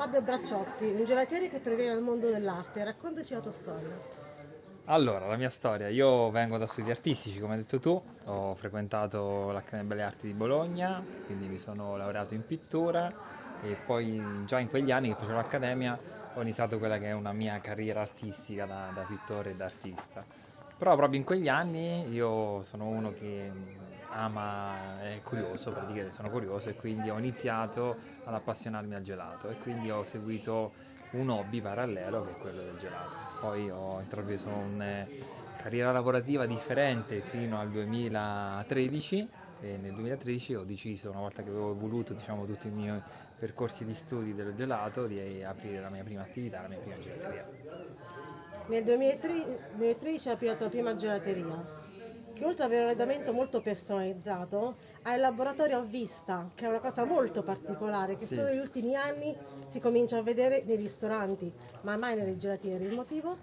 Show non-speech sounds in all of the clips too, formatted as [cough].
Fabio Bracciotti, un gelatiere che proviene dal mondo dell'arte. Raccontaci la tua storia. Allora, la mia storia, io vengo da studi artistici, come hai detto tu, ho frequentato l'Accademia Belle Arti di Bologna, quindi mi sono laureato in pittura e poi già in quegli anni che facevo l'accademia ho iniziato quella che è una mia carriera artistica da, da pittore e da artista. Però proprio in quegli anni io sono uno che ama, è curioso, praticamente sono curioso e quindi ho iniziato ad appassionarmi al gelato e quindi ho seguito un hobby parallelo che è quello del gelato. Poi ho intrapreso una carriera lavorativa differente fino al 2013 e nel 2013 ho deciso, una volta che avevo voluto diciamo, tutti i miei percorsi di studi del gelato, di aprire la mia prima attività, la mia prima gelateria. Nel 2013 hai aperto la prima gelateria che oltre ad avere un arredamento molto personalizzato ha il laboratorio a vista, che è una cosa molto particolare, che sì. solo negli ultimi anni si comincia a vedere nei ristoranti, ma mai nelle gelatiere. Il motivo?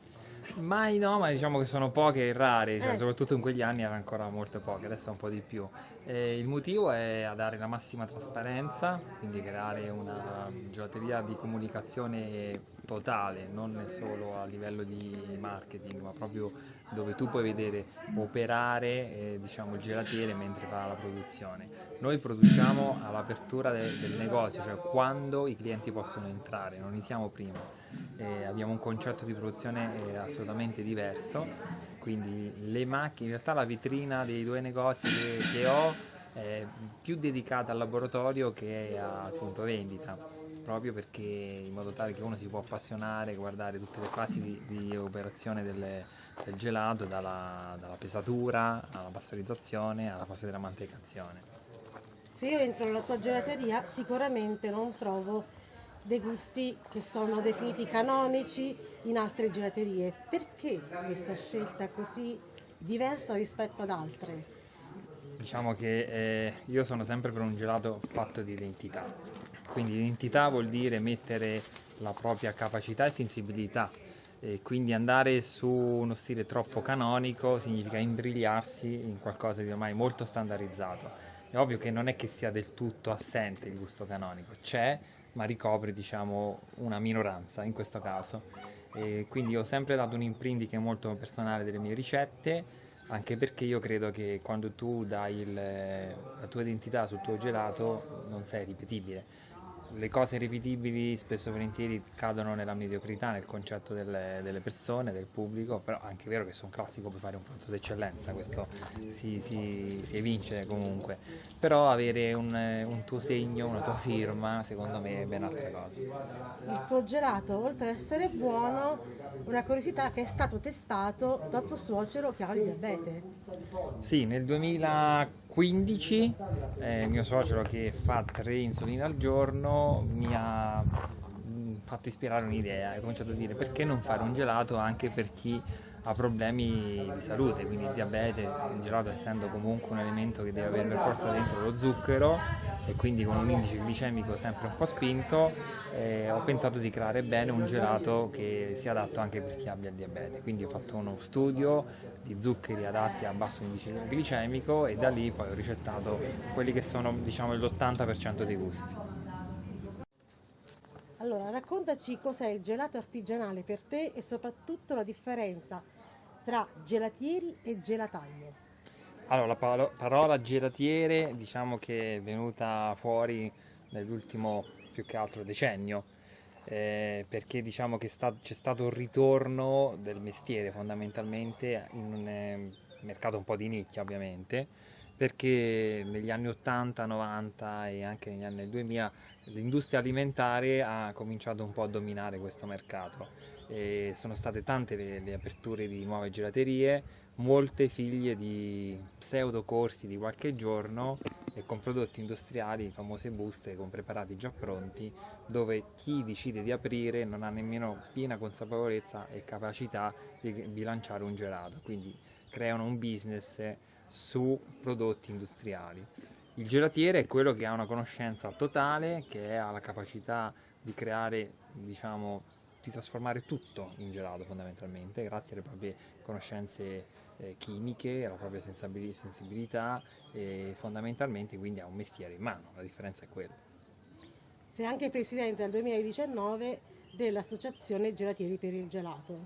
Mai no, ma diciamo che sono poche e rare, cioè, eh. soprattutto in quegli anni erano ancora molto poche, adesso un po' di più. E il motivo è a dare la massima trasparenza, quindi creare una gelateria di comunicazione totale, non solo a livello di marketing, ma proprio dove tu puoi vedere operare eh, diciamo, il gelatiere mentre fa la produzione. Noi produciamo all'apertura de- del negozio, cioè quando i clienti possono entrare, non iniziamo prima. Eh, abbiamo un concetto di produzione eh, assolutamente diverso, quindi le macchine, in realtà la vetrina dei due negozi che, che ho è più dedicata al laboratorio che al punto vendita proprio perché in modo tale che uno si può appassionare, guardare tutte le fasi di, di operazione delle, del gelato, dalla, dalla, pesatura alla pastorizzazione alla fase della mantecazione. Se io entro nella tua gelateria sicuramente non trovo dei gusti che sono definiti canonici in altre gelaterie. Perché questa scelta così diversa rispetto ad altre? Diciamo che eh, io sono sempre per un gelato fatto di identità quindi identità vuol dire mettere la propria capacità e sensibilità e quindi andare su uno stile troppo canonico significa imbrigliarsi in qualcosa di ormai molto standardizzato. È ovvio che non è che sia del tutto assente il gusto canonico, c'è, ma ricopre diciamo, una minoranza in questo caso. E quindi ho sempre dato un imprinting molto personale delle mie ricette, anche perché io credo che quando tu dai il, la tua identità sul tuo gelato non sei ripetibile le cose ripetibili spesso e volentieri cadono nella mediocrità, nel concetto delle, delle, persone, del pubblico, però è anche vero che sono classico per fare un prodotto d'eccellenza, questo si, si, si evince comunque, però avere un, un, tuo segno, una tua firma, secondo me è ben altra cosa. Il tuo gelato, oltre ad essere buono, una curiosità che è stato testato dopo suocero che ha il diabete. Sì, nel 2000 15 eh, mio suocero che fa tre insuline al giorno mi ha mm, fatto ispirare un'idea e ho cominciato a dire perché non fare un gelato anche per chi ha problemi di salute, quindi il diabete, il gelato essendo comunque un elemento che deve avere per forza dentro lo zucchero e quindi con un indice glicemico sempre un po' spinto, eh, ho pensato di creare bene un gelato che sia adatto anche per chi abbia il diabete. Quindi ho fatto uno studio di zuccheri adatti a basso indice glicemico e da lì poi ho ricettato quelli che sono diciamo l'80% dei gusti. Allora, raccontaci cos'è il gelato artigianale per te e soprattutto la differenza tra gelatieri e gelataie? Allora, la palo- parola gelatiere diciamo che è venuta fuori nell'ultimo più che altro decennio, eh, perché diciamo che sta- c'è stato un ritorno del mestiere fondamentalmente in un eh, mercato un po' di nicchia ovviamente, perché negli anni 80, 90 e anche negli anni 2000 l'industria alimentare ha cominciato un po' a dominare questo mercato. E sono state tante le, le, aperture di nuove gelaterie, molte figlie di pseudo corsi di qualche giorno e con prodotti industriali, famose buste con preparati già pronti, dove chi decide di aprire non ha nemmeno piena consapevolezza e capacità di bilanciare un gelato, quindi creano un business su prodotti industriali. Il gelatiere è quello che ha una conoscenza totale, che ha la capacità di creare, diciamo, di trasformare tutto in gelato fondamentalmente, grazie alle proprie conoscenze eh, chimiche, alla propria sensibilità e fondamentalmente quindi ha un mestiere in mano, la differenza è quella. sei anche presidente dal 2019 dell'Associazione Gelatieri per il Gelato,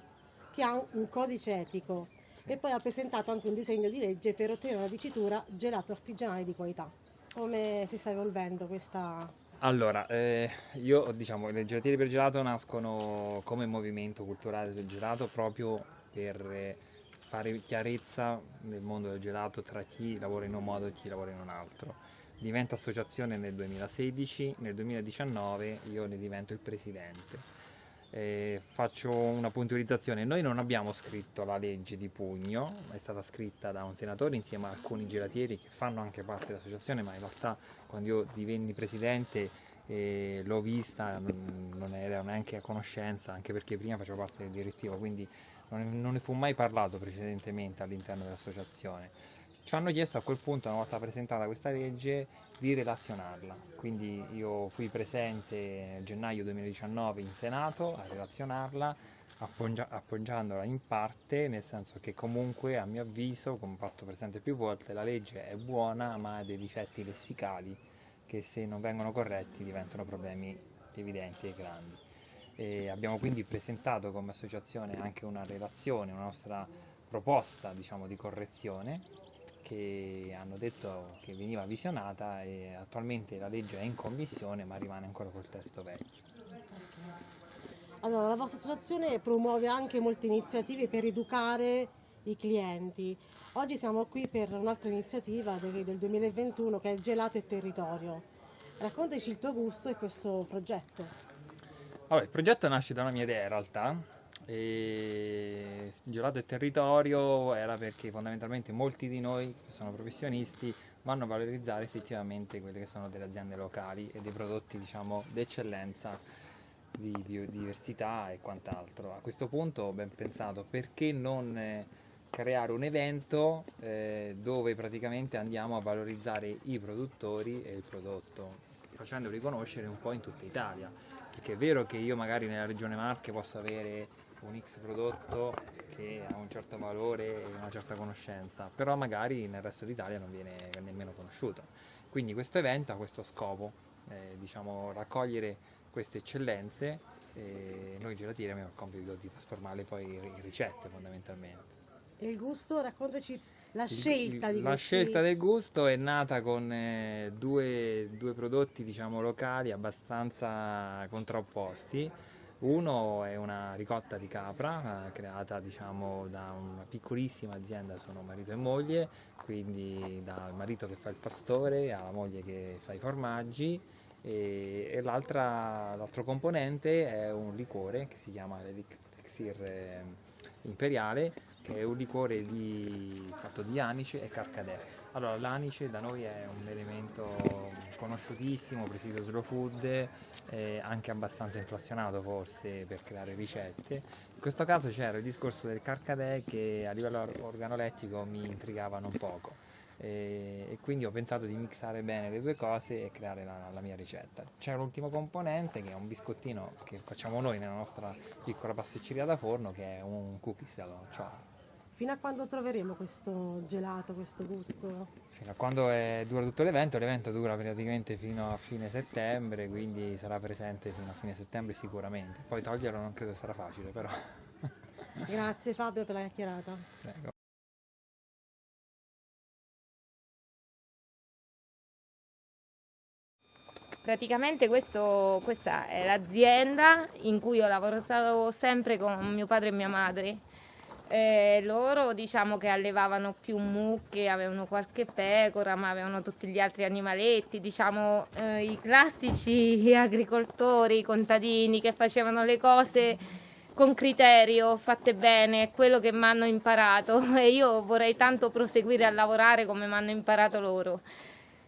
che ha un codice etico e poi ha presentato anche un disegno di legge per ottenere una dicitura gelato artigianale di qualità. Come si sta evolvendo questa allora, eh, io diciamo le gelatiere per gelato nascono come movimento culturale del gelato proprio per eh, fare chiarezza nel mondo del gelato tra chi lavora in un modo e chi lavora in un altro. Diventa associazione nel 2016, nel 2019 io ne divento il presidente. Eh, faccio una puntualizzazione, noi non abbiamo scritto la legge di pugno, è stata scritta da un senatore insieme a alcuni gelatieri che fanno anche parte dell'associazione, ma in realtà quando io divenni presidente eh, l'ho vista, non, non ero neanche a conoscenza, anche perché prima facevo parte del direttivo, quindi non, non ne fu mai parlato precedentemente all'interno dell'associazione. Ci hanno chiesto a quel punto, una volta presentata questa legge, di relazionarla. Quindi io fui presente gennaio 2019 in Senato a relazionarla, appoggia- appoggiandola in parte, nel senso che comunque a mio avviso, come ho fatto presente più volte, la legge è buona ma ha dei difetti lessicali che se non vengono corretti diventano problemi evidenti e grandi. E abbiamo quindi presentato come associazione anche una relazione, una nostra proposta diciamo, di correzione che hanno detto che veniva visionata e attualmente la legge è in commissione ma rimane ancora col testo vecchio. Allora, la vostra associazione promuove anche molte iniziative per educare i clienti. Oggi siamo qui per un'altra iniziativa del, del 2021 che è il Gelato e Territorio. Raccontaci il tuo gusto e questo progetto. Allora, il progetto nasce da una mia idea in realtà, e Gelato e Territorio era perché fondamentalmente molti di noi che sono professionisti vanno a valorizzare effettivamente quelle che sono delle aziende locali e dei prodotti diciamo d'eccellenza di biodiversità e quant'altro. A questo punto ho ben pensato perché non eh, creare un evento eh, dove praticamente andiamo a valorizzare i produttori e il prodotto, facendoli conoscere un po' in tutta Italia. Perché è vero che io magari nella regione Marche posso avere un X prodotto che ha un certo valore e una certa conoscenza, però magari nel resto d'Italia non viene nemmeno conosciuto. Quindi questo evento ha questo scopo, eh, diciamo, raccogliere queste eccellenze e noi gelatieri abbiamo il compito di trasformarle poi in ricette fondamentalmente. E il gusto, raccontaci la scelta il, di La questi... scelta del gusto è nata con eh, due, due, prodotti diciamo locali abbastanza contrapposti uno è una ricotta di capra eh, creata diciamo, da una piccolissima azienda, sono marito e moglie, quindi dal marito che fa il pastore alla moglie che fa i formaggi e, e l'altro componente è un liquore che si chiama l'Elixir eh, Imperiale che è un liquore di, fatto di anice e carcadè. Allora, l'anice da noi è un elemento conosciutissimo, presidio slow food, eh, anche abbastanza inflazionato forse per creare ricette. In questo caso c'era il discorso del carcadè che a livello organolettico mi intrigava non poco e, quindi ho pensato di mixare bene le due cose e creare la, la mia ricetta. C'è l'ultimo componente che è un biscottino che facciamo noi nella nostra piccola pasticceria da forno che è un cookies alla nocciola. Fino a quando troveremo questo gelato, questo gusto? Fino a quando è, dura tutto l'evento, l'evento dura praticamente fino a fine settembre, quindi sarà presente fino a fine settembre sicuramente. Poi toglierlo non credo sarà facile, però. [laughs] Grazie Fabio per la chiacchierata. Prego. Praticamente questo, questa è l'azienda in cui ho lavorato sempre con mio padre e mia madre eh, loro diciamo che allevavano più mucche, avevano qualche pecora, ma avevano tutti gli altri animaletti, diciamo eh, i classici [laughs] agricoltori, i contadini che facevano le cose con criterio, fatte bene, è quello che mi hanno imparato [laughs] e io vorrei tanto proseguire a lavorare come mi hanno imparato loro.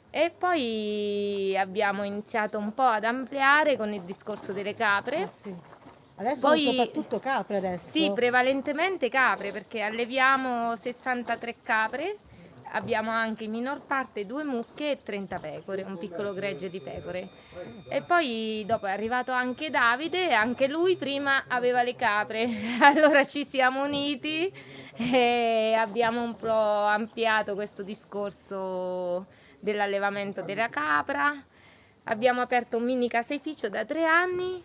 E poi abbiamo iniziato un po' ad ampliare con il discorso delle capre. Ah, sì Adesso Poi, soprattutto capre adesso? Sì, prevalentemente capre perché alleviamo 63 capre, abbiamo anche in minor parte due mucche e 30 pecore, un piccolo gregge di pecore. E poi dopo è arrivato anche Davide, anche lui prima aveva le capre, [laughs] allora ci siamo uniti e abbiamo un po' ampliato questo discorso dell'allevamento della capra Abbiamo aperto un mini caseificio da tre anni,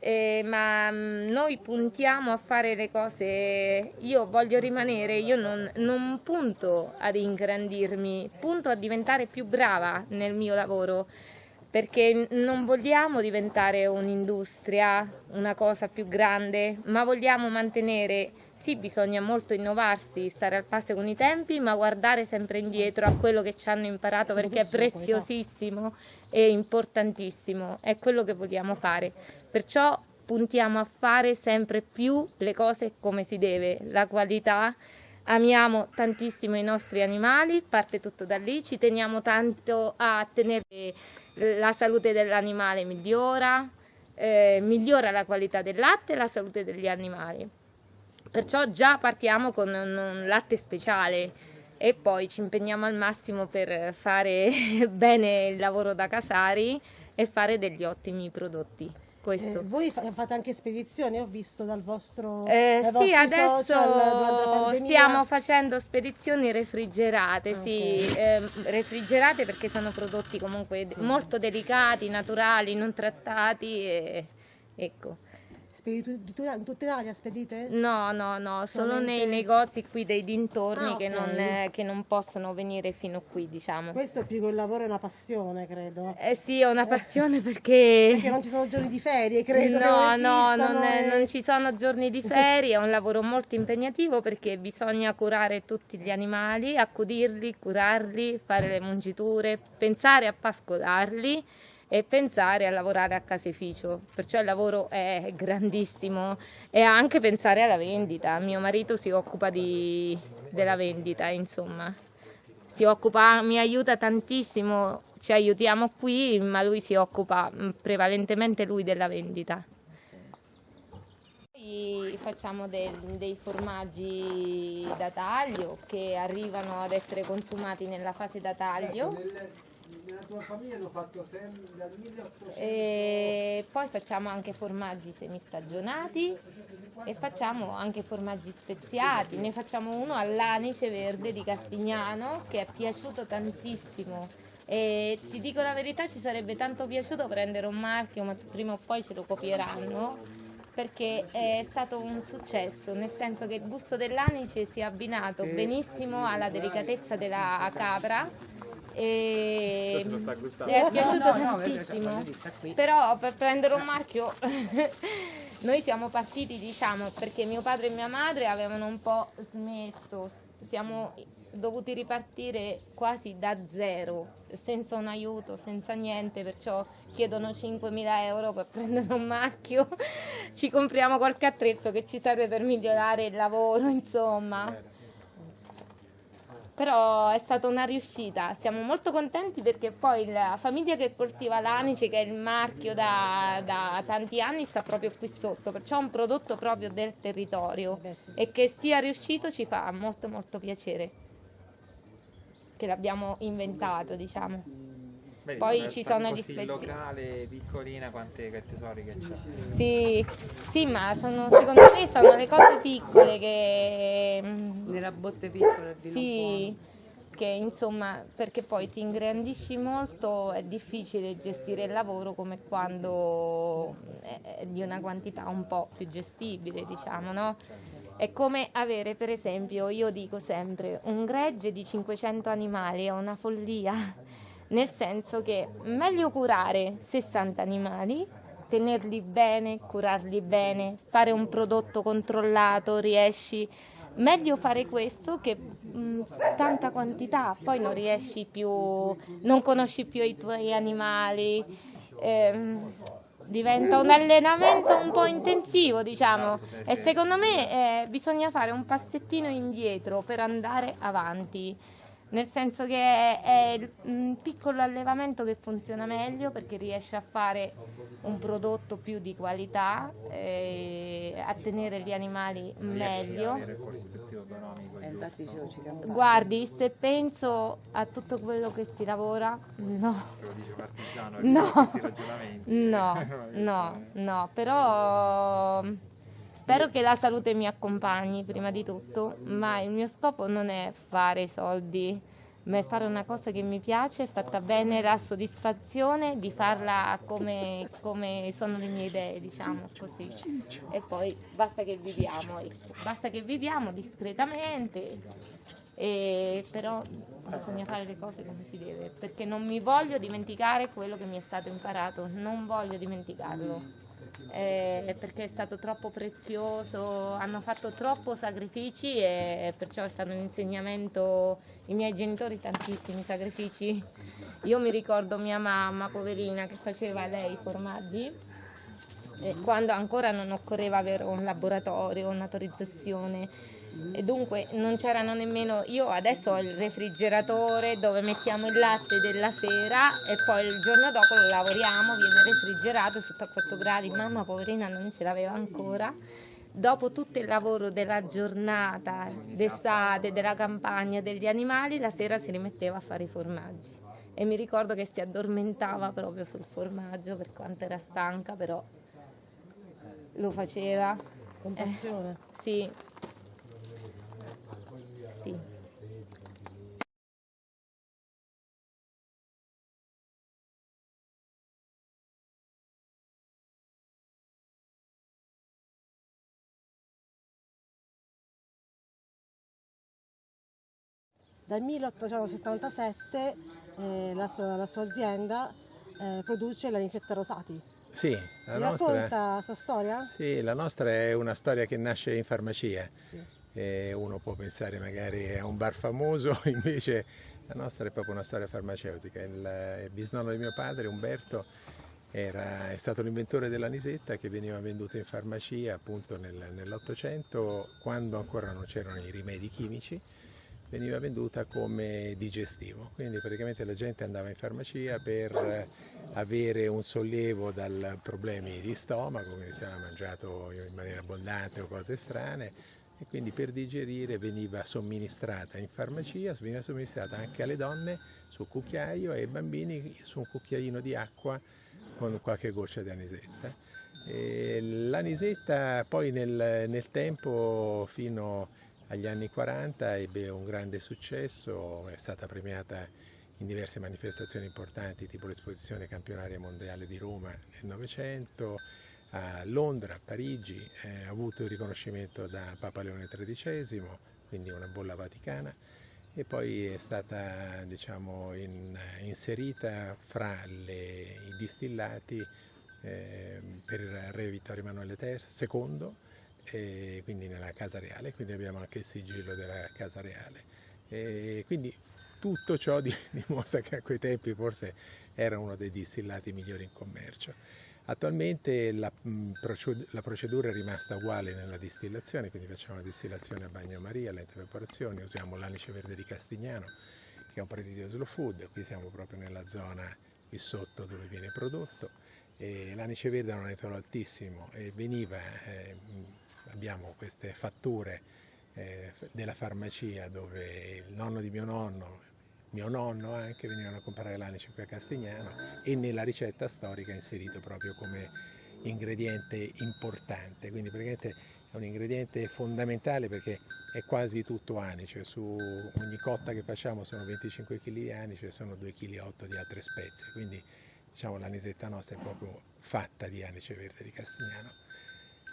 eh, ma mh, noi puntiamo a fare le cose. Io voglio rimanere, io non, non punto ad ingrandirmi, punto a diventare più brava nel mio lavoro perché non vogliamo diventare un'industria, una cosa più grande, ma vogliamo mantenere, sì bisogna molto innovarsi, stare al passo con i tempi, ma guardare sempre indietro a quello che ci hanno imparato perché è preziosissimo e importantissimo, è quello che vogliamo fare. Perciò puntiamo a fare sempre più le cose come si deve, la qualità. Amiamo tantissimo i nostri animali, parte tutto da lì, ci teniamo tanto a tenere la salute dell'animale migliora, eh, migliora la qualità del latte e la salute degli animali. Perciò già partiamo con un, un latte speciale e poi ci impegniamo al massimo per fare [laughs] bene il lavoro da casari e fare degli ottimi prodotti. Eh, voi fate anche spedizioni, ho visto dal vostro eh, Sì, adesso stiamo facendo spedizioni refrigerate, okay. sì, eh, refrigerate perché sono prodotti comunque sì. molto delicati, naturali, non trattati e ecco. Spedite in tutta Italia spedite? No, no, no, solo nei negozi qui dei dintorni ah, che, non, eh, che, non, possono venire fino qui, diciamo. Questo è più che un lavoro, è una passione, credo. Eh sì, è una passione [laughs] perché... perché non ci sono giorni di ferie, credo. No, no, non, e... non ci sono giorni di [laughs] ferie, è un lavoro molto impegnativo perché bisogna curare tutti gli animali, accudirli, curarli, fare le mungiture, pensare a pascolarli e pensare a lavorare a caseificio, perciò il lavoro è grandissimo e anche pensare alla vendita. Mio marito si occupa di, della vendita, insomma, si occupa, mi aiuta tantissimo, ci aiutiamo qui, ma lui si occupa mm, prevalentemente lui della vendita. Poi facciamo dei, dei formaggi da taglio che arrivano ad essere consumati nella fase da taglio nella tua famiglia hanno fatto sempre dal 1800. E poi facciamo anche formaggi semistagionati e facciamo anche formaggi speziati. Ne facciamo uno all'anice verde di Castignano che è piaciuto tantissimo. E ti dico la verità, ci sarebbe tanto piaciuto prendere un marchio, ma prima o poi ce lo copieranno perché è stato un successo, nel senso che il gusto dell'anice si è abbinato benissimo alla delicatezza della capra e mi è piaciuto no, tantissimo. no, però per prendere un marchio [laughs] noi siamo partiti diciamo perché mio padre e mia madre avevano un po' smesso. Siamo dovuti ripartire quasi da zero senza un aiuto senza niente perciò chiedono 5.000 euro per prendere un marchio. [laughs] Ci compriamo qualche attrezzo che ci serve per migliorare il lavoro insomma però è stata una riuscita, siamo molto contenti perché poi la famiglia che coltiva l'anice, che è il marchio da, da tanti anni, sta proprio qui sotto, perciò è un prodotto proprio del territorio Beh, sì. e che sia riuscito ci fa molto molto piacere che l'abbiamo inventato, diciamo. Beh, Poi ci sono gli speziali. locale, piccolina, quante che tesori che c'è. Sì, sì, ma sono, secondo me sono le cose piccole che... Nella botte piccola di Sì, che insomma, perché poi ti ingrandisci molto, è difficile gestire il lavoro come quando è di una quantità un po' più gestibile, diciamo, no? È come avere, per esempio, io dico sempre, un gregge di 500 animali è una follia nel senso che meglio curare 60 animali, tenerli bene, curarli bene, fare un prodotto controllato, riesci. Meglio fare questo che mh, mm, tanta quantità, poi non riesci più, non conosci più i tuoi animali, ehm, diventa un allenamento un po' intensivo, diciamo, e secondo me eh, bisogna fare un passettino indietro per andare avanti nel senso che è, è un piccolo allevamento che funziona meglio perché riesce a fare un prodotto più di qualità, eh, a tenere gli animali meglio. Guardi, se penso a tutto quello che si lavora, no. No, no, no, no, però Spero che la salute mi accompagni prima di tutto, ma il mio scopo non è fare soldi, ma fare una cosa che mi piace, fatta bene, la soddisfazione di farla come, come sono le mie idee, diciamo così. E poi basta che viviamo, ecco. basta che viviamo discretamente, e però bisogna fare le cose come si deve, perché non mi voglio dimenticare quello che mi è stato imparato, non voglio dimenticarlo eh, perché è stato troppo prezioso, hanno fatto troppo sacrifici e perciò è stato un insegnamento, i miei genitori tantissimi sacrifici. Io mi ricordo mia mamma, poverina, che faceva lei i formaggi quando ancora non occorreva avere un laboratorio, un'autorizzazione e dunque non c'erano nemmeno io adesso ho il refrigeratore dove mettiamo il latte della sera e poi il giorno dopo lo lavoriamo viene refrigerato sotto a 4 gradi mamma poverina non ce l'aveva ancora dopo tutto il lavoro della giornata d'estate della campagna degli animali la sera si rimetteva a fare i formaggi e mi ricordo che si addormentava proprio sul formaggio per quanto era stanca però lo faceva Con passione. eh, sì sì. Dal 1877 eh, la, sua, la sua azienda eh, produce l'anisetta rosati. Sì, la Mi nostra, racconta la sua storia? sì, la nostra è una storia che nasce in farmacia. Sì. E uno può pensare magari a un bar famoso, [laughs] invece la nostra è proprio una storia farmaceutica. Il, il bisnonno di mio padre, Umberto, era, è stato l'inventore dell'anisetta che veniva venduta in farmacia appunto nel, nell'Ottocento, quando ancora non c'erano i rimedi chimici, veniva venduta come digestivo. Quindi praticamente la gente andava in farmacia per avere un sollievo dai problemi di stomaco, quindi si era mangiato in maniera abbondante o cose strane, e quindi per digerire veniva somministrata in farmacia, veniva somministrata anche alle donne sul cucchiaio e ai bambini su un cucchiaino di acqua con qualche goccia di anisetta. E l'anisetta poi nel, nel tempo fino agli anni 40 ebbe un grande successo, è stata premiata in diverse manifestazioni importanti tipo l'esposizione campionaria mondiale di Roma nel Novecento, a Londra, a Parigi, eh, ha avuto il riconoscimento da Papa Leone XIII, quindi una bolla vaticana, e poi è stata diciamo, in, inserita fra le, i distillati eh, per re Vittorio Emanuele II, e quindi nella Casa Reale, quindi abbiamo anche il sigillo della Casa Reale. E quindi tutto ciò [laughs] dimostra che a quei tempi forse era uno dei distillati migliori in commercio. Attualmente la, la, procedura è rimasta uguale nella distillazione, quindi facciamo la distillazione a bagnomaria, lente evaporazione, usiamo l'anice verde di Castignano, che è un presidio slow food, qui siamo proprio nella zona qui sotto dove viene prodotto. L'anice verde ha un etolo altissimo e veniva, eh, abbiamo queste fatture eh, della farmacia dove il nonno di mio nonno mio nonno anche venivano a comprare l'anice qui a Castignano e nella ricetta storica è inserito proprio come ingrediente importante, quindi praticamente è un ingrediente fondamentale perché è quasi tutto anice, su ogni cotta che facciamo sono 25 kg di anice, sono 2,8 kg di altre spezie, quindi diciamo l'anisetta nostra è proprio fatta di anice verde di Castignano.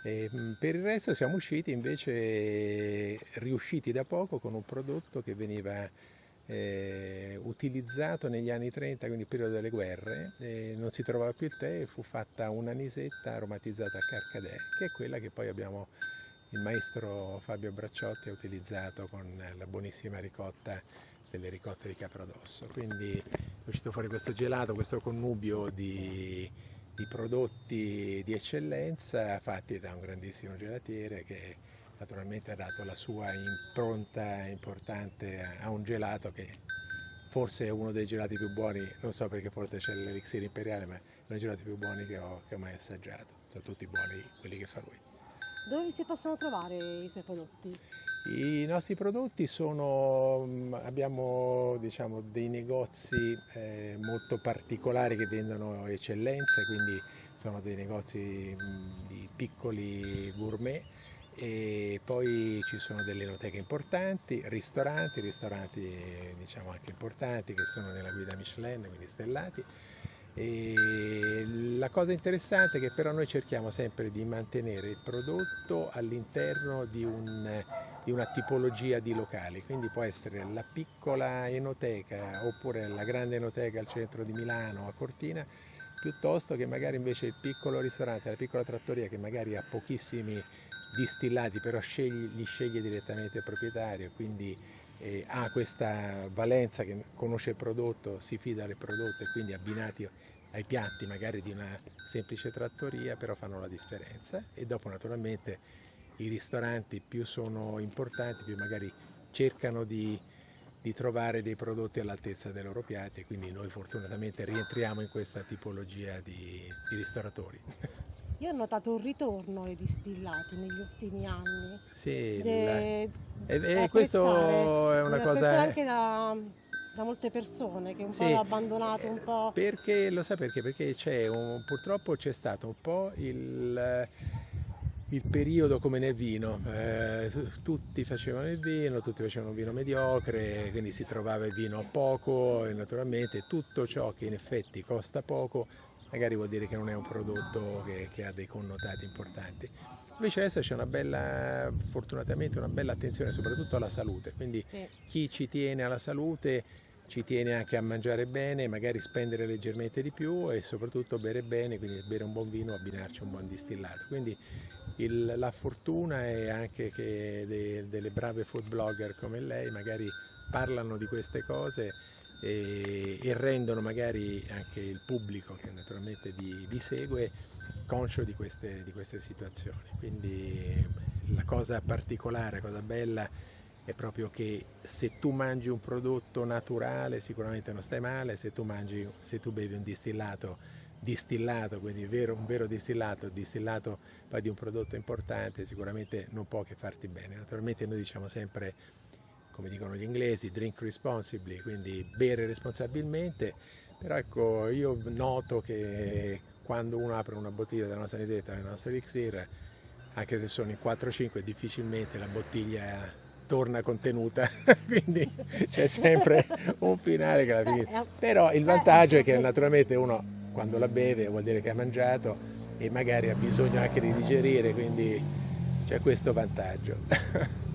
E per il resto siamo usciti invece riusciti da poco con un prodotto che veniva eh, utilizzato negli anni 30, quindi il periodo delle guerre, eh, non si trovava più il tè e fu fatta un'anisetta aromatizzata a carcadè, che è quella che poi abbiamo il maestro Fabio Bracciotti ha utilizzato con la buonissima ricotta delle ricotte di Caprodosso. Quindi è uscito fuori questo gelato, questo connubio di, di prodotti di eccellenza fatti da un grandissimo gelatiere che naturalmente ha dato la sua impronta importante a un gelato che forse è uno dei gelati più buoni, non so perché forse c'è l'elixir imperiale, ma è uno dei gelati più buoni che ho, che ho mai assaggiato, sono tutti buoni quelli che fa lui. Dove si possono trovare i suoi prodotti? I nostri prodotti sono, mm, abbiamo diciamo, dei negozi eh, molto particolari che vendono eccellenze, quindi sono dei negozi mm, di piccoli gourmet e poi ci sono delle enoteche importanti, ristoranti, ristoranti diciamo anche importanti che sono nella guida Michelin, quindi stellati. E la cosa interessante è che però noi cerchiamo sempre di mantenere il prodotto all'interno di, un, di una tipologia di locali, quindi può essere la piccola enoteca oppure la grande enoteca al centro di Milano a Cortina, piuttosto che magari invece il piccolo ristorante, la piccola trattoria che magari ha pochissimi distillati, però scegli, li sceglie direttamente il proprietario, quindi eh, ha questa valenza che conosce il prodotto, si fida del prodotto e quindi abbinati ai piatti magari di una semplice trattoria, però fanno la differenza e dopo naturalmente i ristoranti più sono importanti, più magari cercano di, di trovare dei prodotti all'altezza dei loro piatti e quindi noi fortunatamente rientriamo in questa tipologia di, di ristoratori. [laughs] Io ho notato un ritorno ai distillati negli ultimi anni. Sì, e, e questo è una cosa... anche da, da, molte persone che un sì, po' hanno abbandonato un po'. Perché, lo sa perché? Perché c'è un, purtroppo c'è stato un po' il il periodo come nel vino, eh, tutti facevano il vino, tutti facevano un vino mediocre, quindi si trovava il vino poco e naturalmente tutto ciò che in effetti costa poco magari vuol dire che non è un prodotto che, che ha dei connotati importanti. Invece adesso c'è una bella, fortunatamente una bella attenzione soprattutto alla salute, quindi sì. chi ci tiene alla salute ci tiene anche a mangiare bene, magari spendere leggermente di più e soprattutto bere bene, quindi bere un buon vino, abbinarci un buon distillato. Quindi il, la fortuna è anche che de, delle brave food blogger come lei magari parlano di queste cose e, e rendono magari anche il pubblico che naturalmente vi, vi segue conscio di queste, di queste situazioni. Quindi la cosa particolare, la cosa bella è proprio che se tu mangi un prodotto naturale sicuramente non stai male, se tu, mangi, se tu bevi un distillato distillato, quindi vero, un vero distillato, distillato poi di un prodotto importante, sicuramente non può che farti bene. Naturalmente noi diciamo sempre come dicono gli inglesi, drink responsibly, quindi bere responsabilmente, però ecco io noto che quando uno apre una bottiglia della nostra nisetta, della nostra elixir, anche se sono in 4-5 difficilmente la bottiglia torna contenuta, [laughs] quindi c'è sempre un finale che la finisce. Però il vantaggio è che naturalmente uno quando la beve vuol dire che ha mangiato e magari ha bisogno anche di digerire, quindi c'è questo vantaggio. [laughs]